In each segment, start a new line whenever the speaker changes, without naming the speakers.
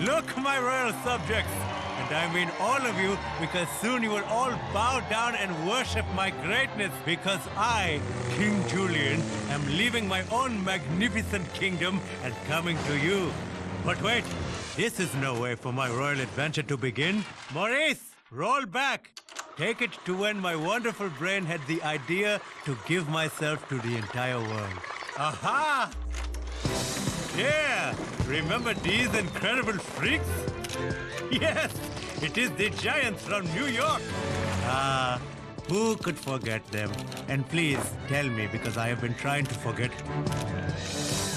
Look, my royal subjects. And I mean all of you, because soon you will all bow down and worship my greatness, because I, King Julien, am leaving my own magnificent kingdom and coming to you. But wait, this is no way for my royal adventure to begin. Maurice, roll back. Take it to when my wonderful brain had the idea to give myself to the entire world. Aha! Yeah! Remember these incredible freaks? Yes! It is the giants from New York! Ah, who could forget them? And please tell me because I have been trying to forget.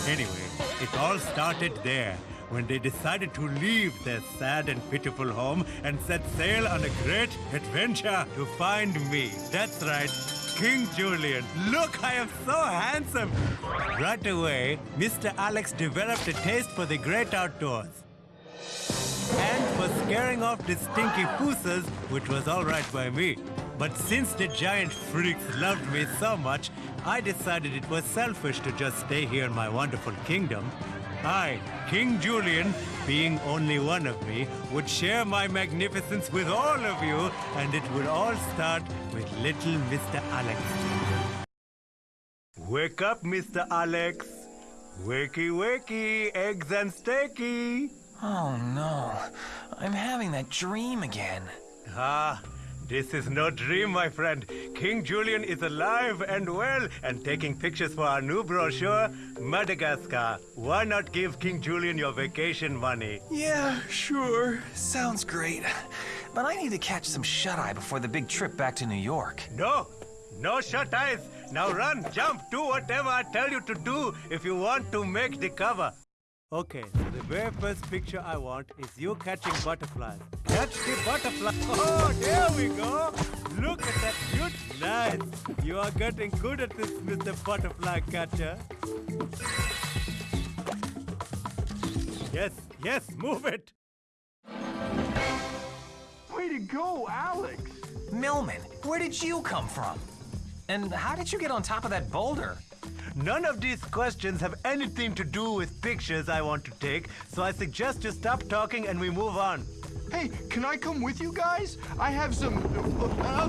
Anyway, it all started there when they decided to leave their sad and pitiful home and set sail on a great adventure to find me. That's right, King Julien. Look, I am so handsome. Right away, Mr. Alex developed a taste for the great outdoors. And for scaring off the stinky fossas, which was all right by me. But since the giant freaks loved me so much, I decided it was selfish to just stay here in my wonderful kingdom. I, King Julien, being only one of me, would share my magnificence with all of you, and it would all start with little Mr. Alex. Wake up, Mr. Alex. Wakey, wakey, eggs and steaky.
Oh no, I'm having that dream again.
Ah, this is no dream, my friend. King Julien is alive and well and taking pictures for our new brochure, Madagascar. Why not give King Julien your vacation money?
Yeah, sure. Sounds great. But I need to catch some shut-eye before the big trip back to New York.
No, no shut eyes. Now run, jump, do whatever I tell you to do if you want to make the cover. Okay, so the very first picture I want is you catching butterflies. Catch the butterfly. Oh, there we go. Look at that cute. Nice. You are getting good at this, Mr. Butterfly Catcher. Yes, yes, move it.
Way to go, Alex!
Melman, where did you come from? And how did you get on top of that boulder?
None of these questions have anything to do with pictures I want to take, so I suggest you stop talking and we move on.
Hey, can I come with you guys? I have some.
Uh,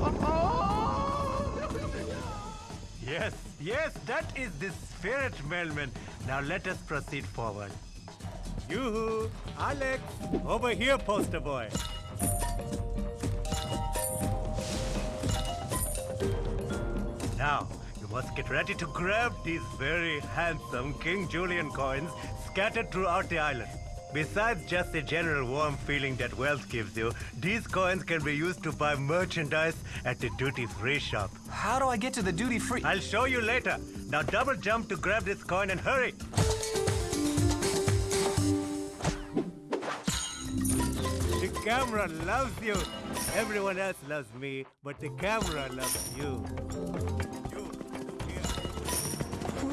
uh, uh, yes, yes, that is the spirit, Melman. Now let us proceed forward. Yoo-hoo! Alex! Over here, poster boy! Now, must get ready to grab these very handsome King Julien coins scattered throughout the island. Besides just the general warm feeling that wealth gives you, these coins can be used to buy merchandise at the duty-free shop.
How do I get to the duty-free?
I'll show you later. Now double jump to grab this coin and hurry. The camera loves you. Everyone else loves me, but the camera loves you.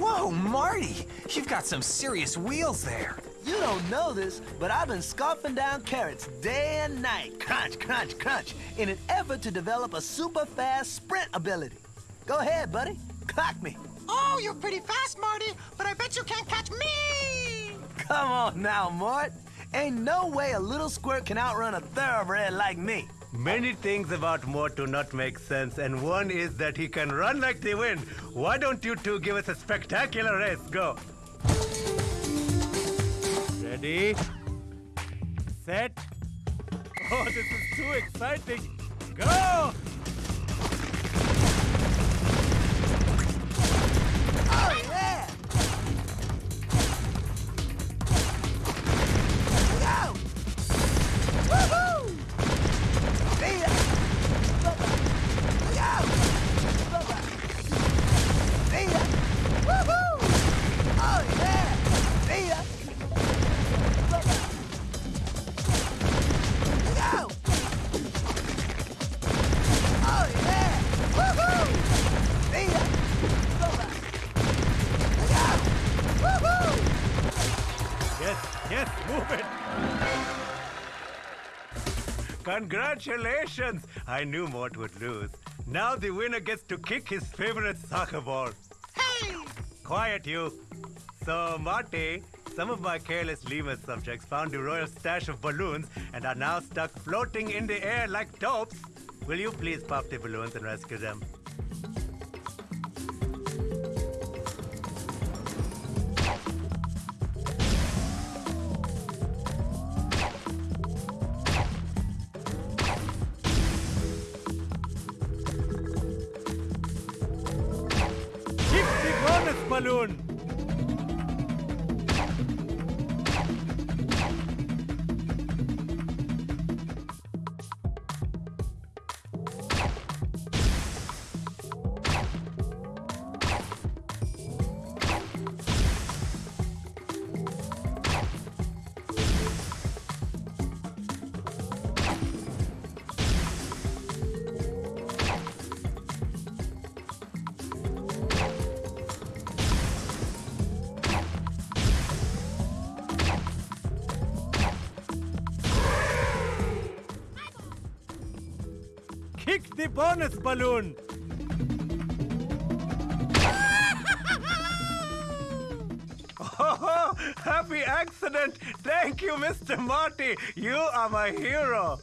Whoa, Marty! You've got some serious wheels there.
You don't know this, but I've been scarfing down carrots day and night, crunch, crunch, crunch, in an effort to develop a super fast sprint ability. Go ahead, buddy. Clock me.
Oh, you're pretty fast, Marty, but I bet you can't catch me!
Come on now, Mort. Ain't no way a little squirt can outrun a thoroughbred like me.
Many things about Mort do not make sense, and one is that he can run like the wind. Why don't you two give us a spectacular race? Go. Ready? Set. Oh, this is too exciting. Go! Congratulations! I knew Mort would lose. Now the winner gets to kick his favorite soccer ball.
Hey!
Quiet, you. So, Marty, some of my careless lemur subjects found the royal stash of balloons and are now stuck floating in the air like dopes. Will you please pop the balloons and rescue them? The bonus balloon! Oh, happy accident! Thank you, Mr. Marty! You are my hero!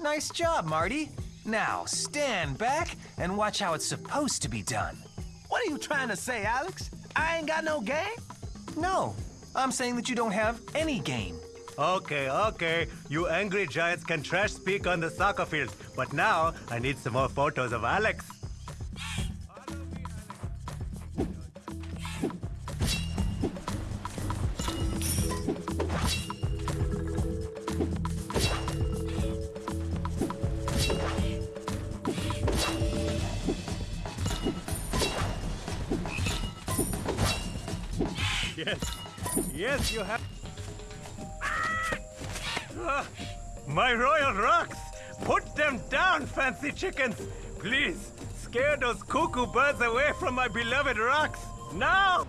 Nice job, Marty. Now, stand back and watch how it's supposed to be done.
What are you trying to say, Alex? I ain't got no game?
No, I'm saying that you don't have any game.
Okay, okay. You angry giants can trash speak on the soccer field, but now I need some more photos of Alex. Yes, yes, you have. My royal rocks! Put them down, fancy chickens! Please, scare those cuckoo birds away from my beloved rocks! Now!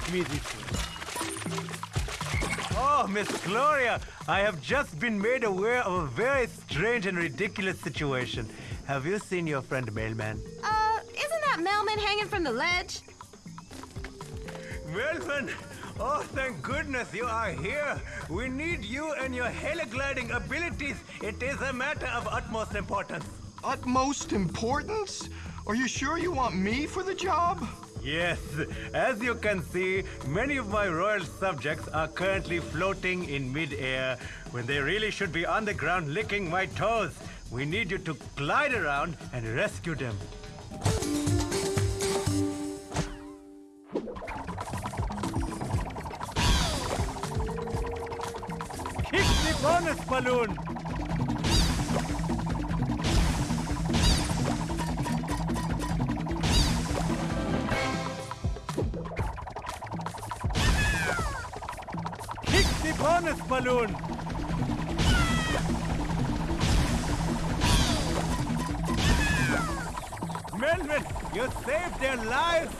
Swim with me this way. Oh, Miss Gloria, I have just been made aware of a very strange and ridiculous situation. Have you seen your friend Mailman?
Uh, isn't that mailman hanging from the ledge?
Melvin! Oh, thank goodness you are here. We need you and your heligliding abilities. It is a matter of utmost importance.
Utmost importance? Are you sure you want me for the job?
Yes, as you can see, many of my royal subjects are currently floating in midair when they really should be on the ground licking my toes. We need you to glide around and rescue them. Kick the bonus balloon! Balloon! Melvin, you saved their lives!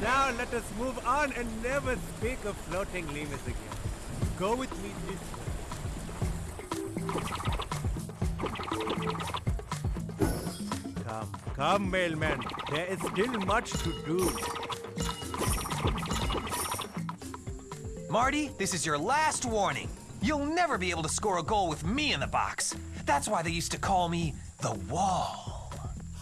Now let us move on and never speak of floating lemurs again. Go with me this way. Come, come, mailman. There is still much to do.
Marty, this is your last warning. You'll never be able to score a goal with me in the box. That's why they used to call me the Wall.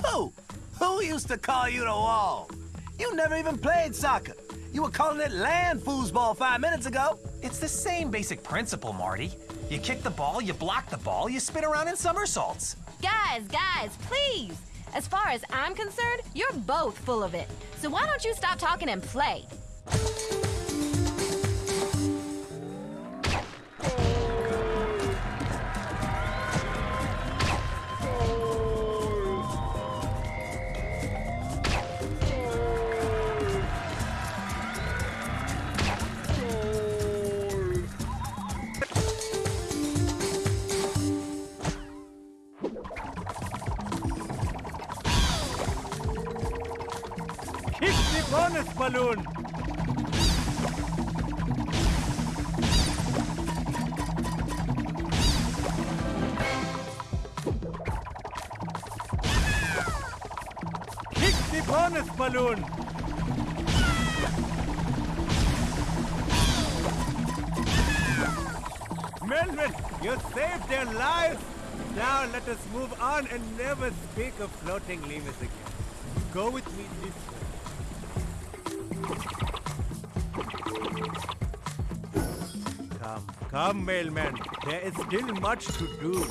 Who? Who used to call you the wall? You never even played soccer. You were calling it land foosball five minutes ago.
It's the same basic principle, Marty. You kick the ball, you block the ball, you spin around in somersaults.
Guys, guys, please! As far as I'm concerned, you're both full of it. So why don't you stop talking and play?
Bonus balloon! Kick the bonus balloon! Melvin, you saved their lives! Now let us move on and never speak of floating lemurs again. Go with me this way. Come, come, mailman. There is still much to do.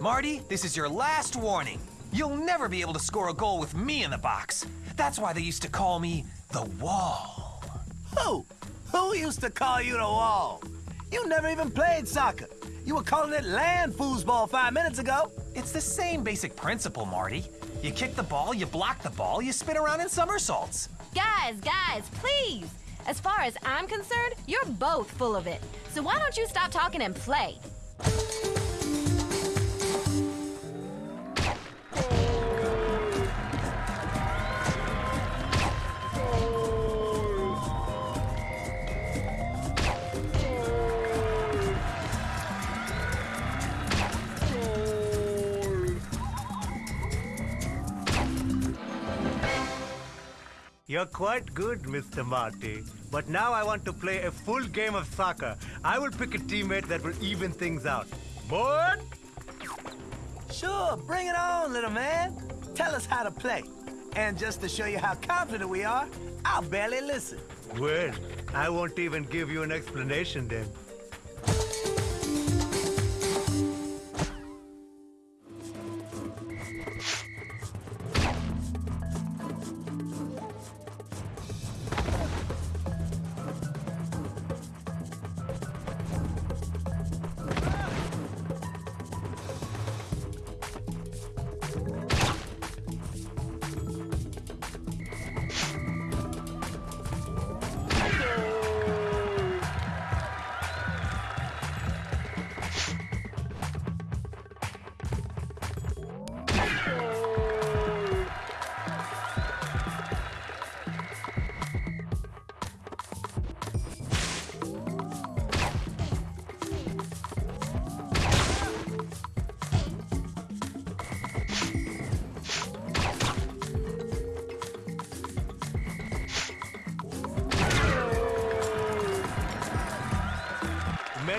Marty, this is your last warning. You'll never be able to score a goal with me in the box. That's why they used to call me the Wall.
Who? Who used to call you the wall? You never even played soccer. You were calling it land foosball five minutes ago.
It's the same basic principle, Marty. You kick the ball, you block the ball, you spin around in somersaults.
Guys, guys, please. As far as I'm concerned, you're both full of it. So why don't you stop talking and play?
You're quite good, Mr. Marty. But now I want to play a full game of soccer. I will pick a teammate that will even things out. Board?
Sure, bring it on, little man. Tell us how to play. And just to show you how confident we are, I'll barely listen.
Well, I won't even give you an explanation then.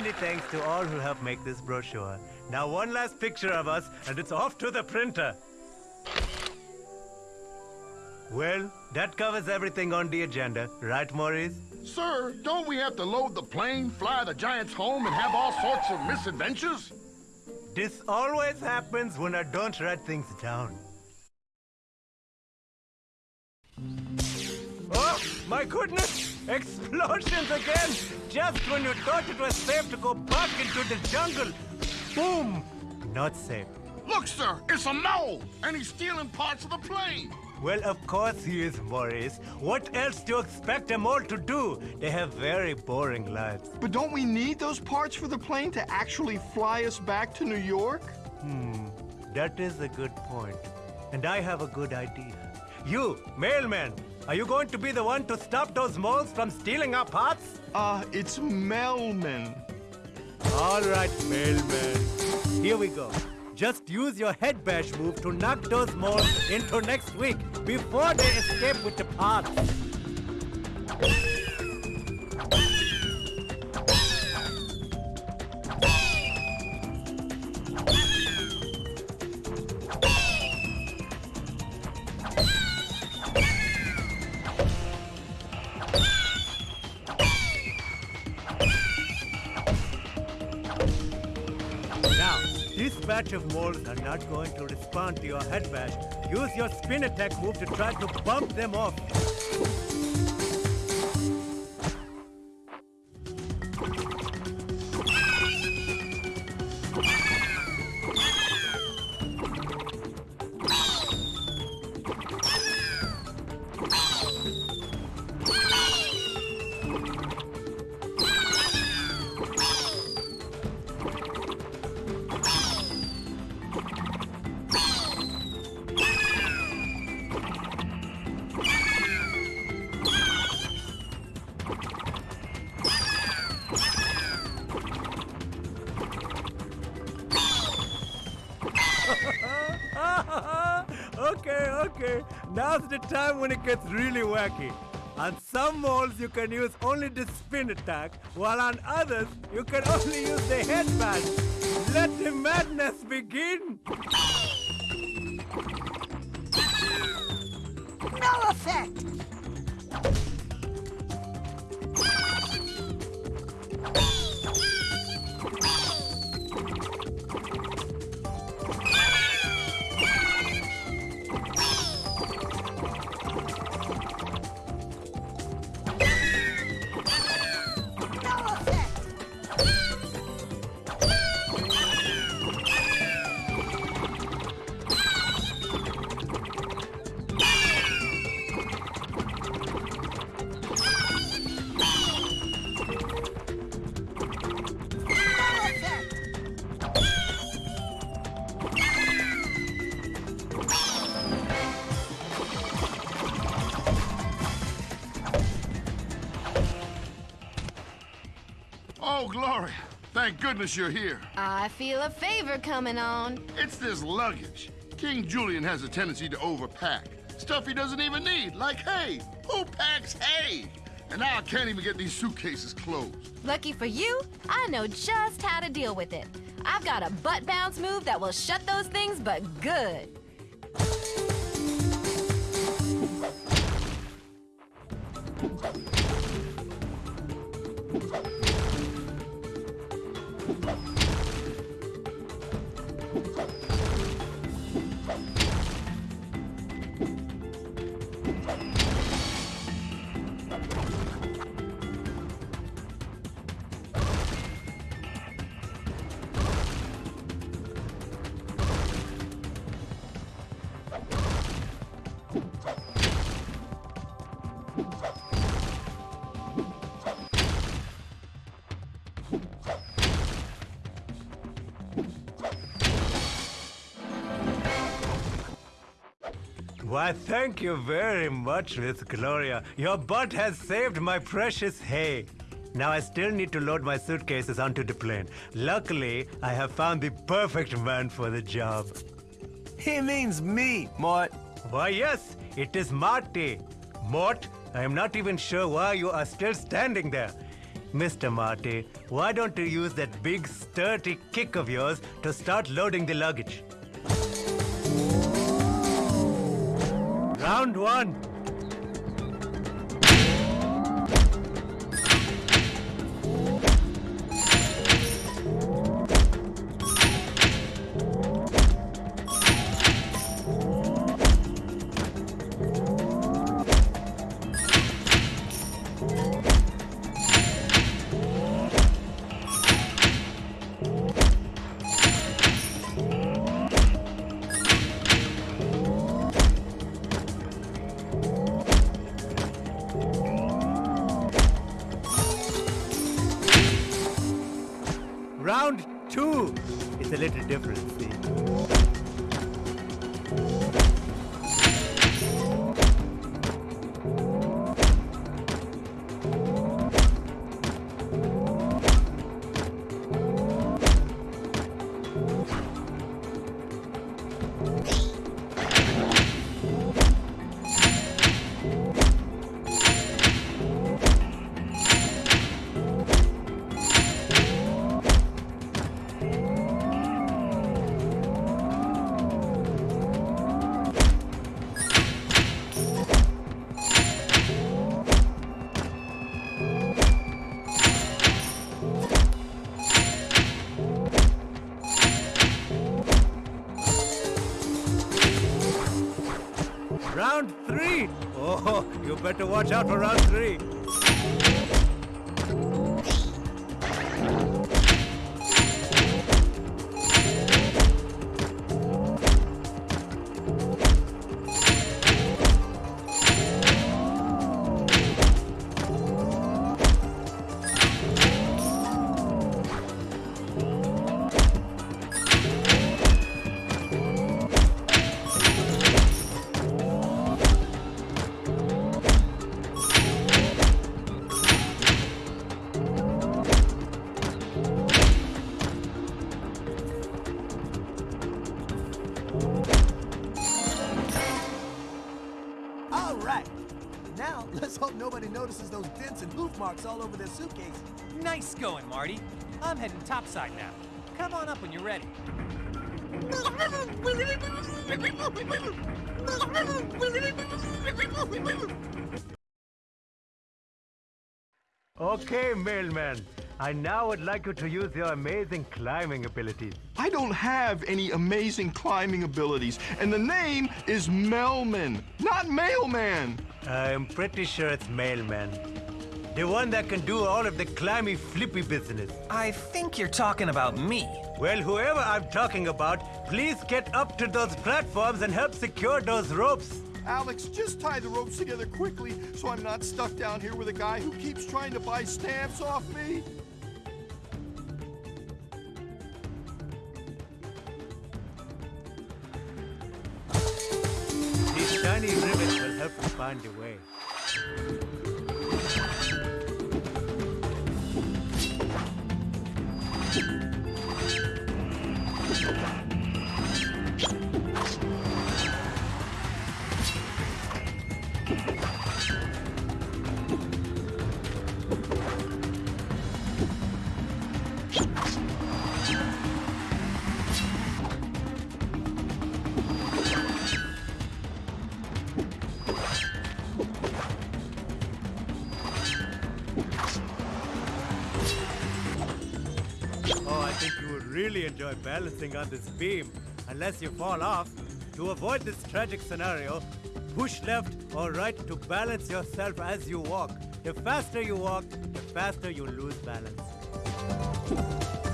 Many thanks to all who helped make this brochure. Now one last picture of us, and it's off to the printer. Well, that covers everything on the agenda, right, Maurice?
Sir, don't we have to load the plane, fly the Giants home, and have all sorts of misadventures?
This always happens when I don't write things down. Oh, my goodness! Explosions again! Just when you thought it was safe to go back into the jungle. Boom! Not safe.
Look, sir, it's a mole, and he's stealing parts of the plane.
Well, of course he is, Maurice. What else do you expect them all to do? They have very boring lives.
But don't we need those parts for the plane to actually fly us back to New York?
Hmm, that is a good point. And I have a good idea. You, mailman, are you going to be the one to stop those moles from stealing our parts?
Uh, it's Melman.
All right, mailman. Here we go. Just use your head bash move to knock those moles into next week before they escape with the parts. Batch moles are not going to respond to your head bash. Use your spin attack move to try to bump them off. Time when it gets really wacky. On some molds, you can use only the spin attack, while on others, you can only use the headband. Let the madness begin!
No effect.
Thank goodness you're here.
I feel a favor coming on.
It's this luggage. King Julien has a tendency to overpack. Stuff he doesn't even need, like hay. Who packs hay? And now I can't even get these suitcases closed.
Lucky for you, I know just how to deal with it. I've got a butt bounce move that will shut those things, but good.
Why, thank you very much, Miss Gloria. Your butt has saved my precious hay. Now I still need to load my suitcases onto the plane. Luckily, I have found the perfect man for the job.
He means me, Mort.
Why, yes, it is Marty. Mort, I am not even sure why you are still standing there. Mr. Marty, why don't you use that big sturdy kick of yours to start loading the luggage? Round one. Watch out for round
Nice going, Marty. I'm heading topside now. Come on up when you're ready.
Okay, mailman. I now would like you to use your amazing climbing abilities.
I don't have any amazing climbing abilities, and the name is Melman, not Mailman.
I'm pretty sure it's mailman. The one that can do all of the climby flippy business.
I think you're talking about me.
Well, whoever I'm talking about, please get up to those platforms and help secure those ropes.
Alex, just tie the ropes together quickly so I'm not stuck down here with a guy who keeps trying to buy stamps off me.
These tiny rivets will help you find your way. Really enjoy balancing on this beam, unless you fall off. To avoid this tragic scenario, push left or right to balance yourself as you walk. The faster you walk, the faster you lose balance.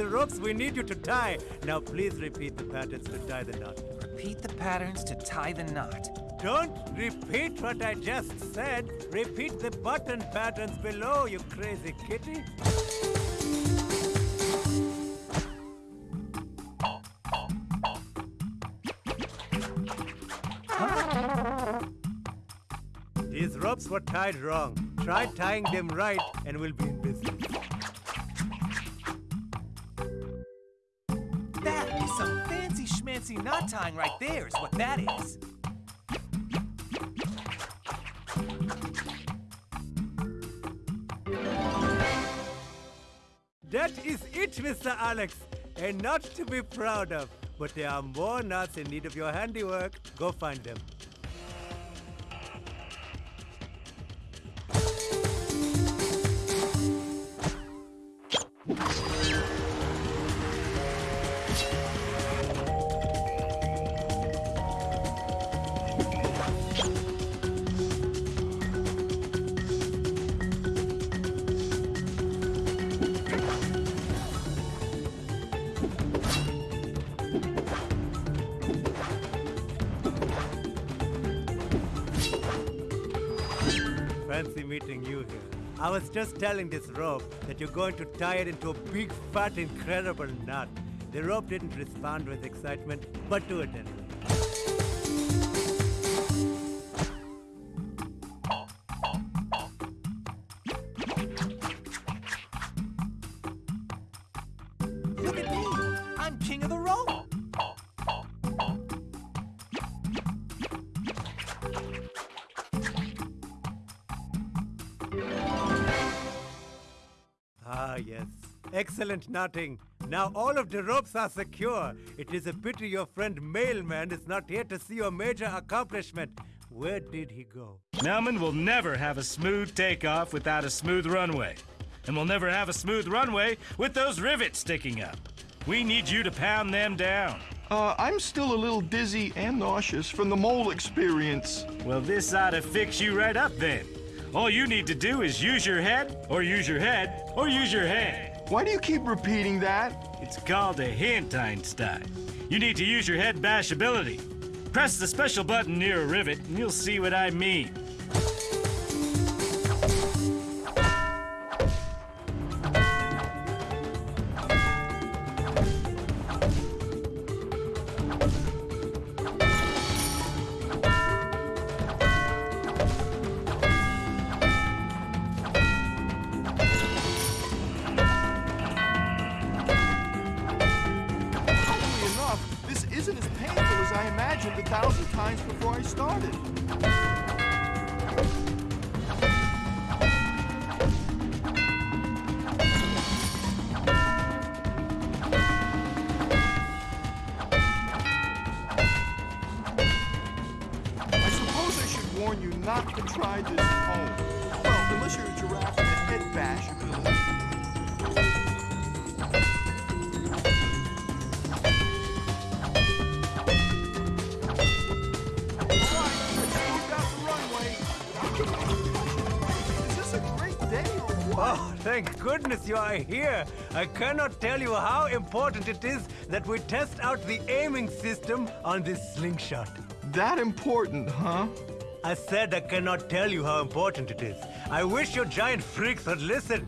The ropes we need you to tie. Now please repeat the patterns to tie the knot.
Repeat the patterns to tie the knot.
Don't repeat what I just said. Repeat the button patterns below, you crazy kitty. These ropes were tied wrong. Try tying them right and we'll be
right there, is what that is.
That is it, Mr. Alex. A knot to be proud of. But there are more knots in need of your handiwork. Go find them. Fancy meeting you here. I was just telling this rope that you're going to tie it into a big, fat, incredible knot. The rope didn't respond with excitement, but do it anyway. Excellent knotting. Now all of the ropes are secure. It is a pity your friend Mailman is not here to see your major accomplishment. Where did he go?
Melman will never have a smooth takeoff without a smooth runway. And we'll never have a smooth runway with those rivets sticking up. We need you to pound them down.
Uh, I'm still a little dizzy and nauseous from the mole experience.
Well, this ought to fix you right up then. All you need to do is use your head, or use your head, or use your head.
Why do you keep repeating that?
It's called a hint, Einstein. You need to use your head bash ability. Press the special button near a rivet, and you'll see what I mean.
Not to try this home. Well, unless you're a giraffe with a head bash ability. All right, let's move out the runway. Is this a great day or what?
Oh, thank goodness you are here. I cannot tell you how important it is that we test out the aiming system on this slingshot.
That important, huh?
I said I cannot tell you how important it is. I wish your giant freaks would listen.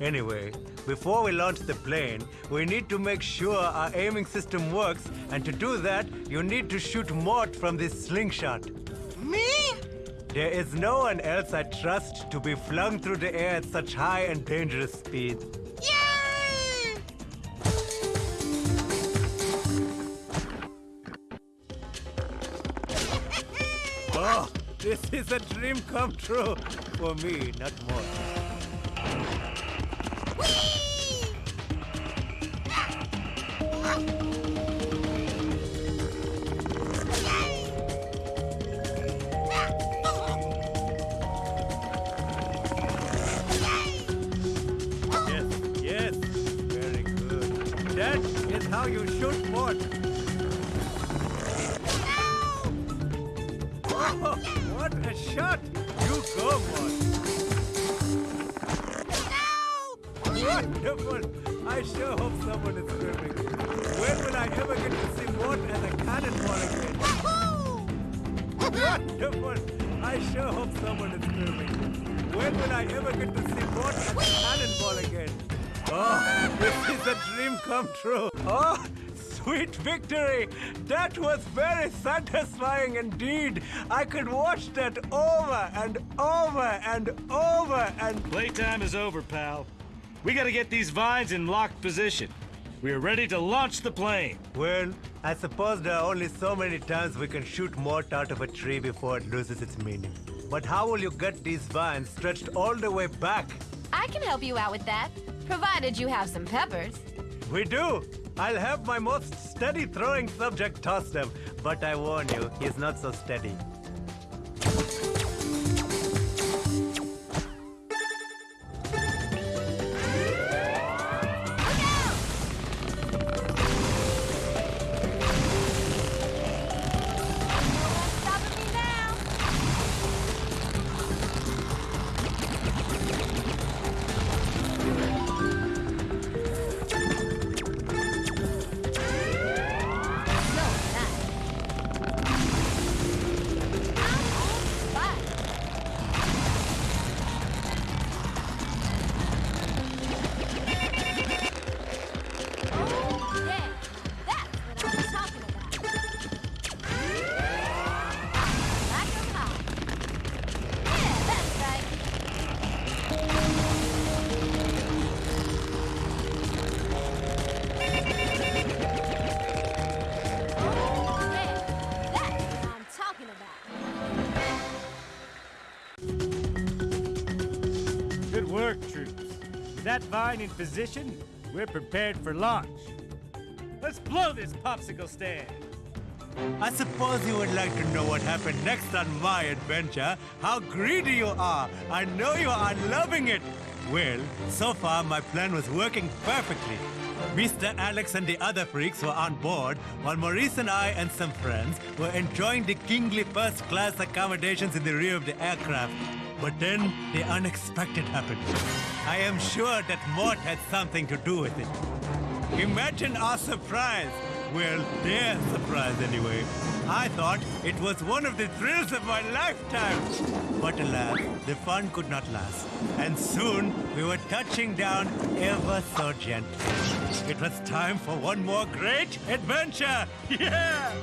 Anyway, before we launch the plane, we need to make sure our aiming system works, and to do that, you need to shoot Mort from this slingshot.
Me?
There is no one else I trust to be flung through the air at such high and dangerous speed.
Yay!
This is a dream come true for me, not more. Yes, yes, very good. That is how you shoot see a cannonball again? Oh, this is a dream come true. Oh, sweet victory! That was very satisfying indeed. I could watch that over and over and over and.
Playtime is over, pal. We gotta get these vines in locked position. We are ready to launch the plane.
Well, I suppose there are only so many times we can shoot Mort out of a tree before it loses its meaning. But how will you get these vines stretched all the way back?
I can help you out with that, provided you have some peppers.
We do! I'll have my most steady throwing subject toss them, but I warn you, he's not so steady.
That vine in position, we're prepared for launch. Let's blow this popsicle stand.
I suppose you would like to know what happened next on my adventure. How greedy you are! I know you are loving it! Well, so far my plan was working perfectly. Mr. Alex and the other freaks were on board, while Maurice and I and some friends were enjoying the kingly first class accommodations in the rear of the aircraft. But then the unexpected happened. I am sure that Mort had something to do with it. Imagine our surprise. Well, their surprise anyway. I thought it was one of the thrills of my lifetime. But alas, the fun could not last. And soon we were touching down ever so gently. It was time for one more great adventure. Yeah!